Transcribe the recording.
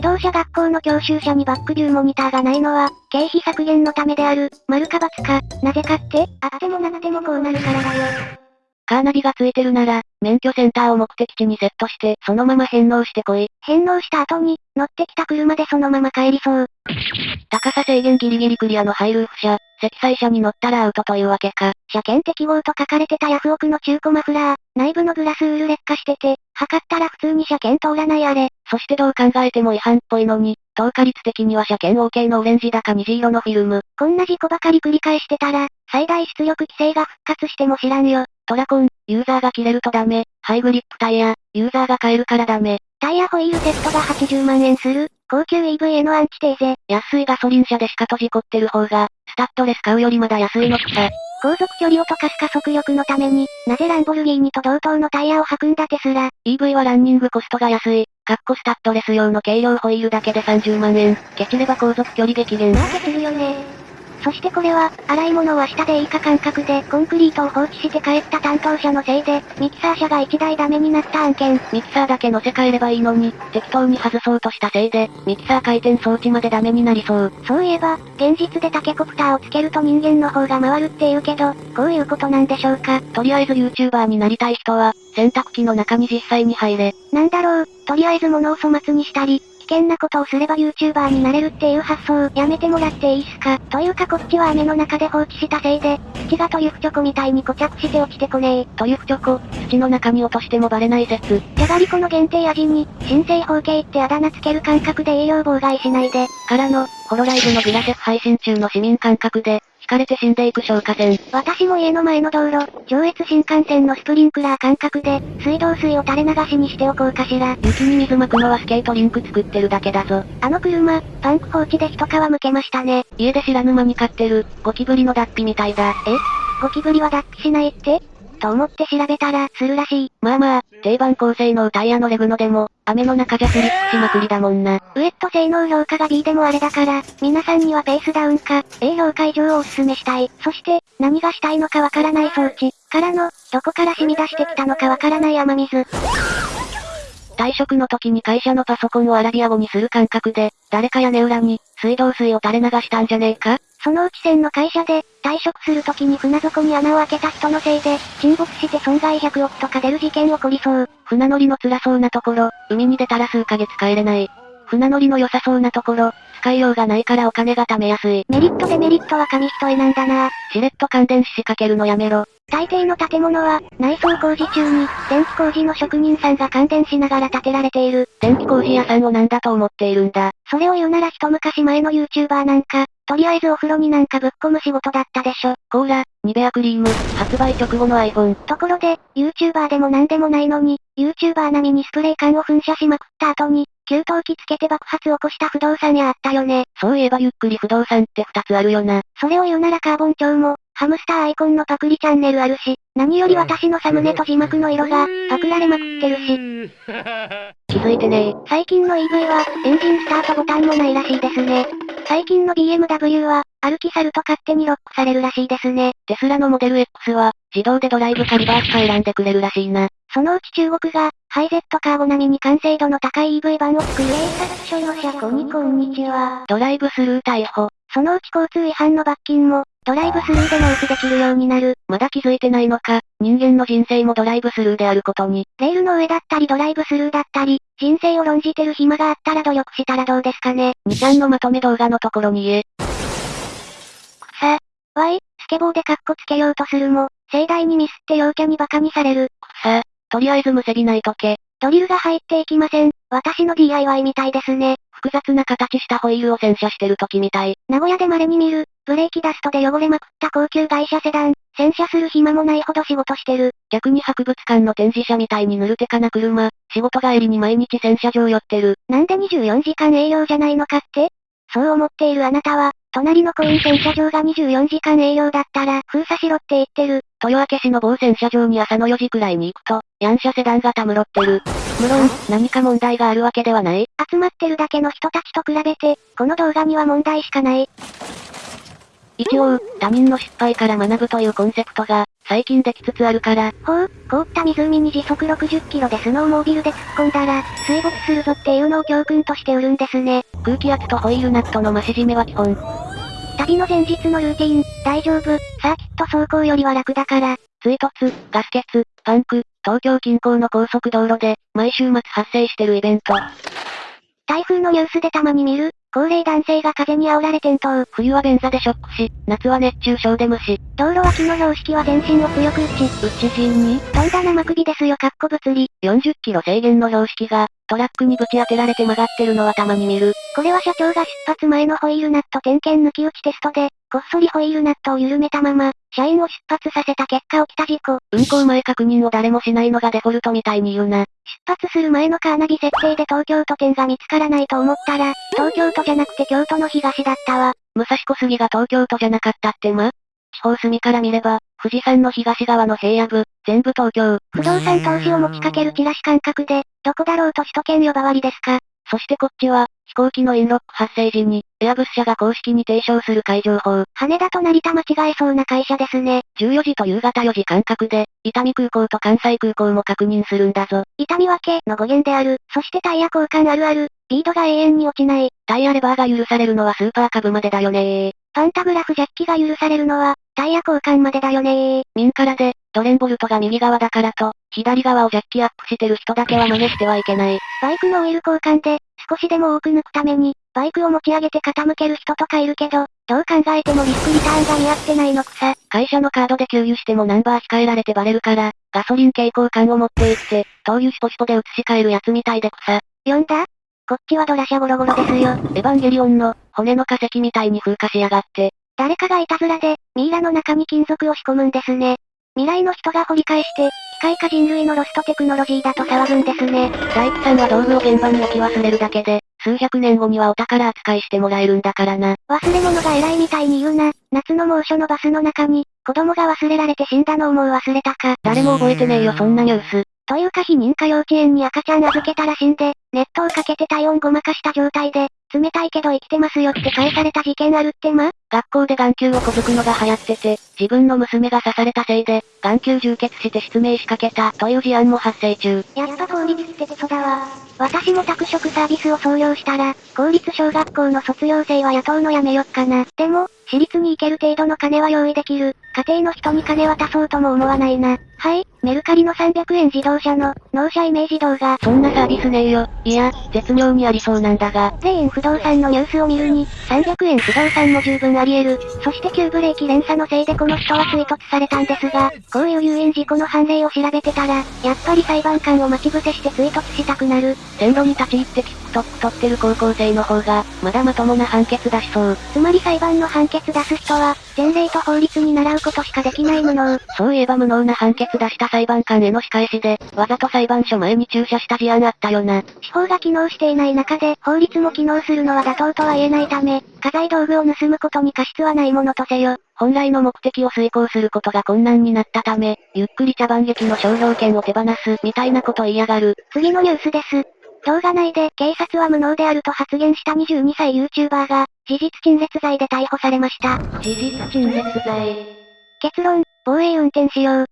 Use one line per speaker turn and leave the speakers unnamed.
自動車学校の教習車にバックビューモニターがないのは、経費削減のためである、丸か×か、なぜかってあってもなってもこうなるからだよ。
カーナビがついてるなら、免許センターを目的地にセットして、そのまま返納してこい。
返納した後に、乗ってきた車でそのまま帰りそう。
高さ制限ギリギリクリアのハイルーフ車、積載車に乗ったらアウトというわけか。
車検適合と書かれてたヤフオクの中古マフラー、内部のグラスウール劣化してて、測ったら普通に車検通らないあれ。
そしてどう考えても違反っぽいのに、透過率的には車検 OK のオレンジだか虹色のフィルム。
こんな事故ばかり繰り返してたら、最大出力規制が復活しても知らんよ。
トラコン、ユーザーが切れるとダメ。ハイグリップタイヤ、ユーザーが買えるからダメ。
タイヤホイールセットが80万円する。高級 EV へのアンチテーゼ。
安いガソリン車でしか閉じこってる方が、スタッドレス買うよりまだ安いのくさ。
航続距離を溶かす加速力のために、なぜランボルギーニと同等のタイヤを履くんだテスラ。
EV はランニングコストが安い。カッコスタッドレス用の軽量ホイールだけで30万円。ケチれば航続距離激減。
まあケチるよね。そしてこれは、洗い物は下でいいか感覚でコンクリートを放置して帰った担当者のせいで、ミキサー車が1台ダメになった案件。
ミキサーだけ乗せ替えればいいのに、適当に外そうとしたせいで、ミキサー回転装置までダメになりそう。
そういえば、現実でタケコプターをつけると人間の方が回るって言うけど、こういうことなんでしょうか？
とりあえず YouTuber になりたい人は、洗濯機の中に実際に入れ。
なんだろう、とりあえず物を粗末にしたり、険なことをすれば YouTuber になれるっていう発想、やめてもらっていいっすか？というかこっちは雨の中で放置したせいで、土がトリュフチョコみたいに固着して落ちてこねえ。
トリュフチョコ、土の中に落としてもバレない説。
じゃがりこの限定味に、新生方形ってあだ名つける感覚で栄養妨害しないで。
からの、ホロライブのグラセフ配信中の市民感覚で、かれて死んでいく消火栓。
私も家の前の道路、上越新幹線のスプリンクラー感覚で、水道水を垂れ流しにしておこうかしら。
雪に水巻くのはスケートリンク作ってるだけだぞ。
あの車、パンク放置で一皮むけましたね。
家で知らぬ間に飼ってる、ゴキブリの脱皮みたいだ。
え？ゴキブリは脱皮しないって？と思って調べたら、するらしい。
まあまあ、定番高性能タイヤのレグノでも、雨の中じゃスリップしまくりだもんな。
ウエット性能評価が B でもあれだから、皆さんにはペースダウンか、A 評価以上をおすすめしたい。そして、何がしたいのかわからない装置、からの、どこから染み出してきたのかわからない雨水。
退職の時に会社のパソコンをアラビア語にする感覚で、誰か屋根裏に、水道水を垂れ流したんじゃねえか？
そのうち線の会社で、退職する時に船底に穴を開けた人のせいで、沈没して損害100億とか出る事件起こりそう。
船乗りの辛そうなところ、海に出たら数ヶ月帰れない。船乗りの良さそうなところ、使いようがないからお金が貯めやすい。
メリットデメリットは紙一重なんだな。
しれっと感電し仕掛けるのやめろ。
大抵の建物は、内装工事中に、電気工事の職人さんが感電しながら建てられている。
電気工事屋さんを何だと思っているんだ。
それを言うなら一昔前の YouTuber なんか、とりあえずお風呂になんかぶっ込む仕事だったでしょ。
コーラ、ニベアクリーム、発売直後の iPhone。
ところで、YouTuber でも何でもないのに、YouTuber 並みにスプレー缶を噴射しまくった後に、給湯器つけて爆発起こした不動産屋あったよね。
そういえばゆっくり不動産って二つあるよな。
それを言うならカーボン調も、ハムスターアイコンのパクリチャンネルあるし、何より私のサムネと字幕の色が、パクられまくってるし。
気づいてね
最近の EV は、エンジンスタートボタンもないらしいですね。最近の BMW は、歩き去ると勝手にロックされるらしいですね。
テスラのモデル X は、自動でドライブかリバースか選んでくれるらしいな。
そのうち中国が、ハイゼットカーボ並みに完成度の高い EV 版を作る警察署の車庫にこんにちは。
ドライブスルー逮捕。
そのうち交通違反の罰金も、ドライブスルーで納付できるようになる。
まだ気づいてないのか、人間の人生もドライブスルーであることに。
レールの上だったりドライブスルーだったり、人生を論じてる暇があったら努力したらどうですかね。
2ちゃんのまとめ動画のところに言え。
くさ。わい、スケボーでカッコつけようとするも、盛大にミスって陽キャに馬鹿にされる。
くさ。とりあえずむせびないとけ。
ドリルが入っていきません。私の DIY みたいですね。
複雑な形したホイールを洗車してる時みたい。
名古屋で稀に見る、ブレーキダストで汚れまくった高級外車セダン。洗車する暇もないほど仕事してる。
逆に博物館の展示車みたいにぬるてかな車。仕事帰りに毎日洗車場寄ってる。
なんで24時間営業じゃないのかって？そう思っているあなたは、隣のコイン洗車場が24時間営業だったら、封鎖しろって言ってる。
豊明市の某洗車場に朝の4時くらいに行くと、ヤン車セダンがたむろってる。無論、何か問題があるわけではない。
集まってるだけの人たちと比べて、この動画には問題しかない。
一応、他人の失敗から学ぶというコンセプトが、最近できつつあるから。
ほう、凍った湖に時速60キロでスノーモービルで突っ込んだら、水没するぞっていうのを教訓として売るんですね。
空気圧とホイールナットの増し締めは基本。
旅の前日のルーティン、大丈夫、サーキット走行よりは楽だから。
追突、ガス欠、パンク、東京近郊の高速道路で、毎週末発生してるイベント。
台風のニュースでたまに見る、高齢男性が風に煽られ転倒。
冬は便座でショックし、夏は熱中症で無視。
道路脇の標識は全身を強く打ち、
うち陣に、
とんだ生首ですよかっこ物理。
40キロ制限の標識が、トラックにぶち当てられて曲がってるのはたまに見る。
これは社長が出発前のホイールナット点検抜き打ちテストで、こっそりホイールナットを緩めたまま、社員を出発させた結果起きた事故。
運行前確認を誰もしないのがデフォルトみたいに言うな。
出発する前のカーナビ設定で東京都点が見つからないと思ったら、東京都じゃなくて京都の東だったわ。
武蔵小杉が東京都じゃなかったってま？地方隅から見れば、富士山の東側の平野部、全部東京。
不動産投資を持ちかけるチラシ感覚で、どこだろうと首都圏呼ばわりですか？
そしてこっちは、飛行機のインロック発生時に、エアブス社が公式に提唱する海上法。
羽田と成田間違えそうな会社ですね。
14時と夕方4時間隔で、伊丹空港と関西空港も確認するんだぞ。
痛み分けの語源である。そしてタイヤ交換あるある。ビードが永遠に落ちない。
タイヤレバーが許されるのはスーパーカブまでだよねー。
パンタグラフジャッキが許されるのは、タイヤ交換までだよねー。
民からで、ドレンボルトが右側だからと、左側をジャッキアップしてる人だけは真似してはいけない。
バイクのオイル交換で、少しでも多く抜くために、バイクを持ち上げて傾ける人とかいるけど、どう考えてもリスクリターンが似合ってないのくさ。
会社のカードで給油してもナンバー控えられてバレるから、ガソリン蛍光管を持って行って、灯油シポシポで移し替えるやつみたいで草。
読んだ？こっちはドラシャゴロゴロですよ。
エヴァンゲリオンの、骨の化石みたいに風化しやがって。
誰かがいたずらで、ミイラの中に金属を仕込むんですね。未来の人が掘り返して、機械か人類のロストテクノロジーだと騒ぐんですね。
大工さんは道具を現場に置き忘れるだけで、数百年後にはお宝扱いしてもらえるんだからな。
忘れ物が偉いみたいに言うな。夏の猛暑のバスの中に、子供が忘れられて死んだのをもう忘れたか。
誰も覚えてねえよそんなニュース。
というか非認可幼稚園に赤ちゃん預けたらしんで、ネットをかけて体温ごまかした状態で、冷たいけど生きてますよって返された事件あるってま？
学校で眼球をこづくのが流行ってて、自分の娘が刺されたせいで、眼球充血して失明しかけたという事案も発生中。
やっぱ公立ってクソだわ。私も宅食サービスを創業したら、公立小学校の卒業生は雇うのやめよっかな。でも、私立に行ける程度の金は用意できる。家庭の人に金渡そうとも思わないな。はい、メルカリの300円自動車の、納車イメージ動画。
そんなサービスねえよ。いや、絶妙にありそうなんだが。
霊園不動産のニュースを見るに、300円不動産も十分あり得る。そして急ブレーキ連鎖のせいでこの人は追突されたんですが、こういう誘引事故の判例を調べてたら、やっぱり裁判官を待ち伏せして追突したくなる。
線路に立ち入って TikTok 撮ってる高校生の方が、まだまともな判決出しそう。
つまり裁判の判決出す人は、前例と法律に習うことしかできない無能。
そういえば無能な判決出した裁判官への仕返しで、わざと裁判所前に駐車した事案あったよな。
司法が機能していない中で、法律も機能するのは妥当とは言えないため、家財道具を盗むことに過失はないものとせよ。
本来の目的を遂行することが困難になったため、ゆっくり茶番劇の商標権を手放す、みたいなこと言いやがる。
次のニュースです。動画内で警察は無能であると発言した22歳 YouTuber が、事実陳列罪で逮捕されました。
事実陳列罪。
結論、防衛運転しよう。